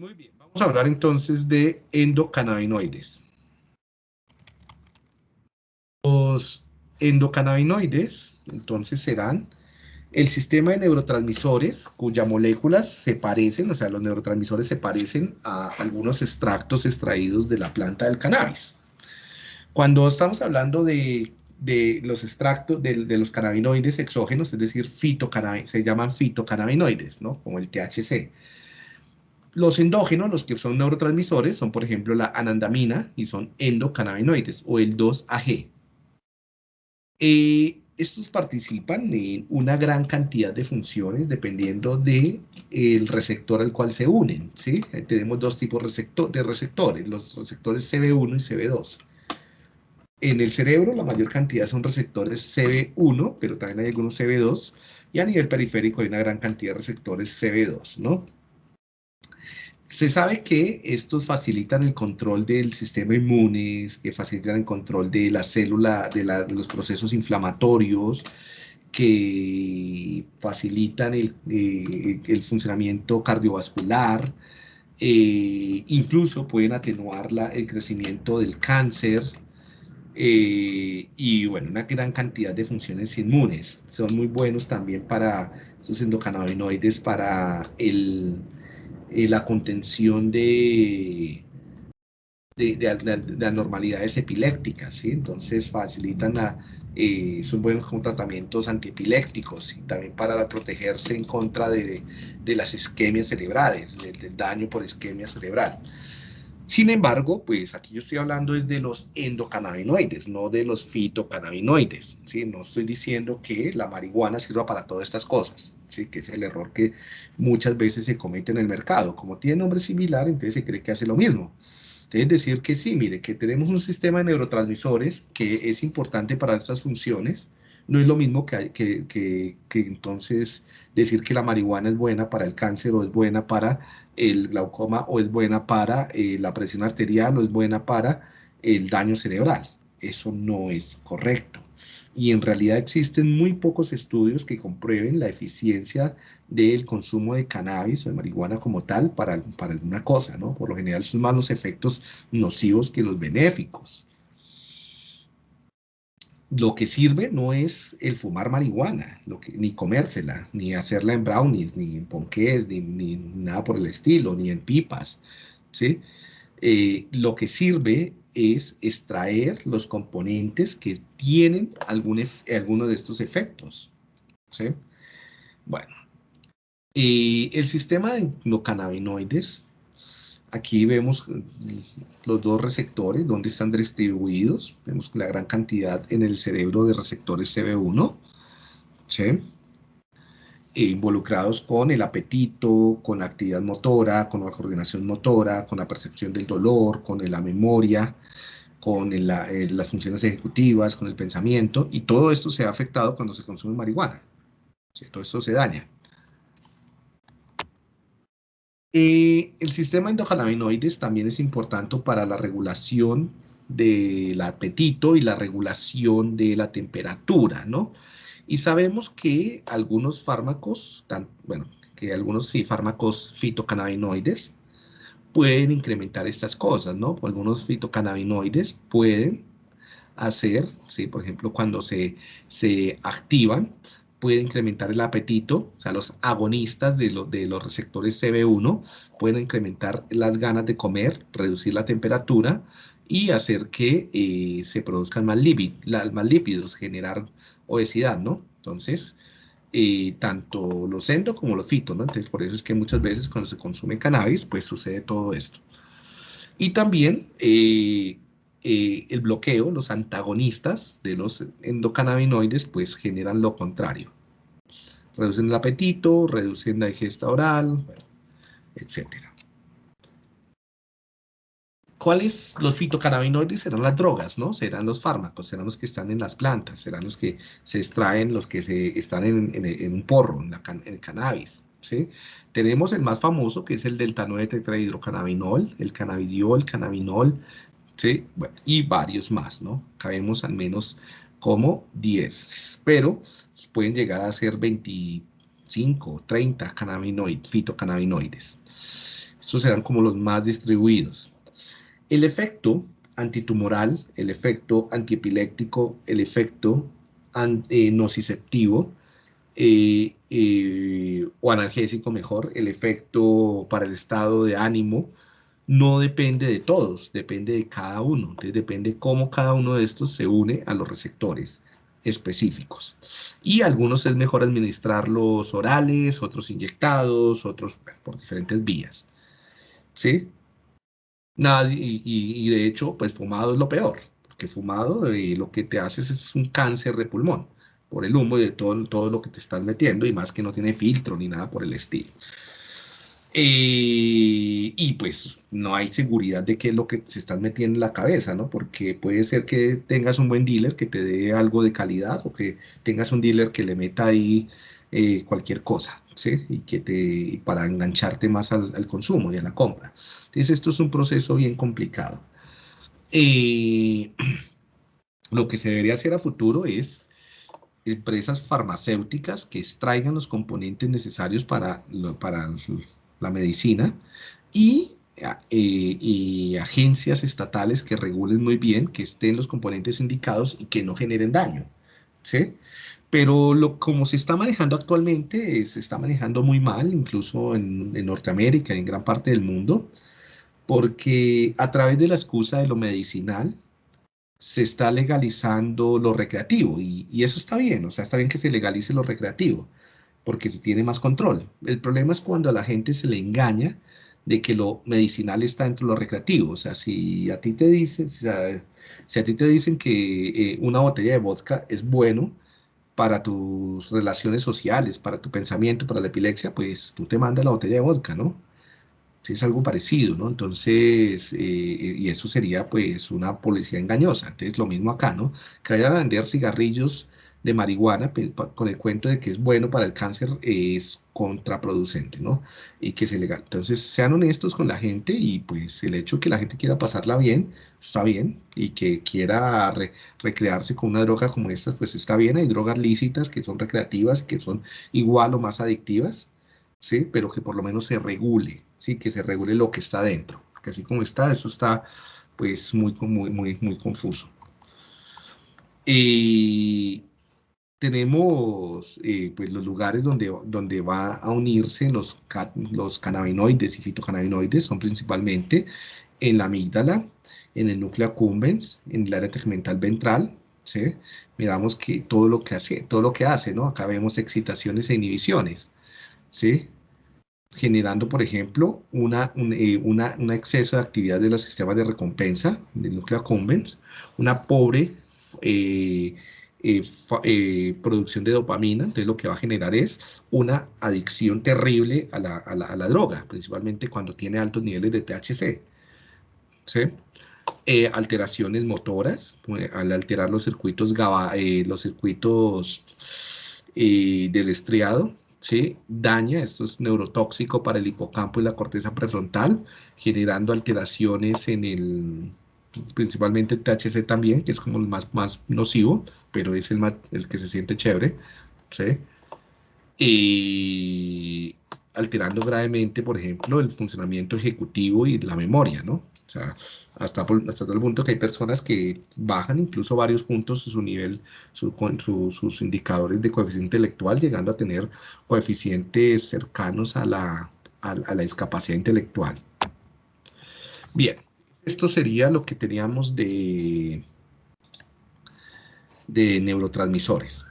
Muy bien, vamos a hablar entonces de endocannabinoides. Los endocannabinoides, entonces, serán el sistema de neurotransmisores cuyas moléculas se parecen, o sea, los neurotransmisores se parecen a algunos extractos extraídos de la planta del cannabis. Cuando estamos hablando de, los extractos de, los cannabinoides exógenos, es decir, se llaman fitocannabinoides, ¿no? Como el THC. Los endógenos, los que son neurotransmisores, son por ejemplo la anandamina y son endocannabinoides o el 2-AG. Eh, estos participan en una gran cantidad de funciones dependiendo del el receptor al cual se unen. ¿sí? Tenemos dos tipos de receptores, los receptores CB1 y CB2. En el cerebro la mayor cantidad son receptores CB1, pero también hay algunos CB2, y a nivel periférico hay una gran cantidad de receptores CB2, ¿no? Se sabe que estos facilitan el control del sistema inmune, que facilitan el control de la célula, de, los procesos inflamatorios, que facilitan el, eh, funcionamiento cardiovascular, eh, incluso pueden atenuar el crecimiento del cáncer, eh, y bueno, una gran cantidad de funciones inmunes. Son muy buenos también para estos endocannabinoides, para el, eh, la contención de, de, anormalidades epilépticas, ¿sí? Entonces facilitan, a, eh, son buenos como tratamientos antiepilépticos y también para protegerse en contra de, las isquemias cerebrales, del, daño por isquemia cerebral. Sin embargo, pues aquí yo estoy hablando es de los endocannabinoides, no de los fitocannabinoides, ¿sí? No estoy diciendo que la marihuana sirva para todas estas cosas, ¿sí? Que es el error que muchas veces se comete en el mercado. Como tiene nombre similar, entonces se cree que hace lo mismo. Es decir que sí, mire, que tenemos un sistema de neurotransmisores que es importante para estas funciones, no es lo mismo que, que, que, que, entonces decir que la marihuana es buena para el cáncer o es buena para el glaucoma o es buena para eh, la presión arterial o es buena para el daño cerebral. Eso no es correcto. Y en realidad existen muy pocos estudios que comprueben la eficiencia del consumo de cannabis o de marihuana como tal para, para alguna cosa, ¿no? Por lo general son más los efectos nocivos que los benéficos lo que sirve no es el fumar marihuana, ni comérsela, ni hacerla en brownies, ni en ponqués, ni, nada por el estilo, ni en pipas, ¿sí? Eh, lo que sirve es extraer los componentes que tienen algún alguno de estos efectos, ¿sí? Bueno, el sistema de cannabinoides Aquí vemos los dos receptores, donde están distribuidos. Vemos la gran cantidad en el cerebro de receptores CB1, e involucrados con el apetito, con la actividad motora, con la coordinación motora, con la percepción del dolor, con la memoria, con eh, las funciones ejecutivas, con el pensamiento, y todo esto se ha afectado cuando se consume marihuana. Todo esto se daña. Eh, el sistema endocannabinoides también es importante para la regulación del apetito y la regulación de la temperatura, ¿no? Y sabemos que algunos fármacos, bueno, que algunos sí, fármacos fitocannabinoides pueden incrementar estas cosas, ¿no? Algunos fitocannabinoides pueden hacer, ¿sí? Por ejemplo, cuando se, se activan, puede incrementar el apetito, o sea, los agonistas de, los receptores CB1 pueden incrementar las ganas de comer, reducir la temperatura y hacer que eh, se produzcan más, más, lípidos, generar obesidad, ¿no? Entonces, eh, tanto los endo como los fito, ¿no? Entonces, por eso es que muchas veces cuando se consume cannabis, pues sucede todo esto. Y también eh, eh, el bloqueo, los antagonistas de los endocannabinoides, pues generan lo contrario. Reducen el apetito, reducen la digesta oral, etc. ¿Cuáles los fitocannabinoides? Serán las drogas, ¿no? Serán los fármacos, serán los que están en las plantas, serán los que se extraen, los que se están en, un porro, en, el cannabis. Tenemos el más famoso, que es el delta 9 tetrahidrocannabinol, el cannabidiol, cannabinol, y varios más, ¿no? Cabemos al menos como 10, pero pueden llegar a ser 25, 30 fitocannabinoides. Estos serán como los más distribuidos. El efecto antitumoral, el efecto antiepiléptico, el efecto eh, nociceptivo eh, eh, o analgésico mejor, el efecto para el estado de ánimo, no depende de todos, depende de cada uno. Entonces depende cómo cada uno de estos se une a los receptores específicos. Y algunos es mejor administrarlos orales, otros inyectados, otros por diferentes vías. ¿Sí? Nada, y, de hecho, pues fumado es lo peor, porque fumado eh, lo que te haces es un cáncer de pulmón por el humo y de todo, todo lo que te estás metiendo, y más que no tiene filtro ni nada por el estilo. Eh, y pues no hay seguridad de qué es lo que se estás metiendo en la cabeza, ¿no? Porque puede ser que tengas un buen dealer que te dé algo de calidad o que tengas un dealer que le meta ahí eh, cualquier cosa, ¿sí? Y que te, para engancharte más al, consumo y a la compra. Entonces esto es un proceso bien complicado. Eh, lo que se debería hacer a futuro es empresas farmacéuticas que extraigan los componentes necesarios para, para la medicina, y, eh, y, agencias estatales que regulen muy bien, que estén los componentes indicados y que no generen daño. ¿sí? Pero lo, como se está manejando actualmente, se está manejando muy mal, incluso en, en Norteamérica en gran parte del mundo, porque a través de la excusa de lo medicinal, se está legalizando lo recreativo y, y, eso está bien, o sea, está bien que se legalice lo recreativo, porque se tiene más control. El problema es cuando a la gente se le engaña de que lo medicinal está dentro de lo recreativo. O sea, si a ti te dicen, si a, ti te dicen que eh, una botella de vodka es bueno para tus relaciones sociales, para tu pensamiento, para la epilepsia, pues tú te mandas la botella de vodka, ¿no? Si es algo parecido, ¿no? Entonces, eh, y eso sería pues una policía engañosa. Entonces, lo mismo acá, ¿no? Que vayan a vender cigarrillos de marihuana pues, con el cuento de que es bueno para el cáncer es contraproducente, ¿no? Y que es ilegal. Entonces, sean honestos con la gente y pues el hecho de que la gente quiera pasarla bien, está bien, y que quiera recrearse con una droga como esta, pues está bien. Hay drogas lícitas que son recreativas, que son igual o más adictivas, ¿sí? Pero que por lo menos se regule, ¿sí? Que se regule lo que está dentro. Porque así como está, eso está pues muy, muy, muy, muy confuso. Y tenemos eh, pues los lugares donde, donde va a unirse los, los cannabinoides y fitocannabinoides, son principalmente en la amígdala, en el núcleo accumbens, en el área tegmental ventral, ¿sí? Miramos que todo lo que hace, todo lo que hace, ¿no? Acá vemos excitaciones e inhibiciones, ¿sí? Generando, por ejemplo, una, un, eh, exceso de actividad de los sistemas de recompensa del núcleo accumbens, una pobre eh, eh, eh, producción de dopamina, entonces lo que va a generar es una adicción terrible a la, a la, droga, principalmente cuando tiene altos niveles de THC. ¿sí? Eh, alteraciones motoras, pues, al alterar los circuitos, GABA, los circuitos del estriado, ¿sí? daña, esto es neurotóxico para el hipocampo y la corteza prefrontal, generando alteraciones en el, principalmente el THC también, que es como el más, más nocivo, pero es el, el que se siente chévere, ¿sí? Y alterando gravemente, por ejemplo, el funcionamiento ejecutivo y la memoria, ¿no? O sea, hasta, hasta tal punto que hay personas que bajan incluso varios puntos su nivel, su, sus indicadores de coeficiente intelectual, llegando a tener coeficientes cercanos a la, a la discapacidad intelectual. Bien, esto sería lo que teníamos de, de neurotransmisores.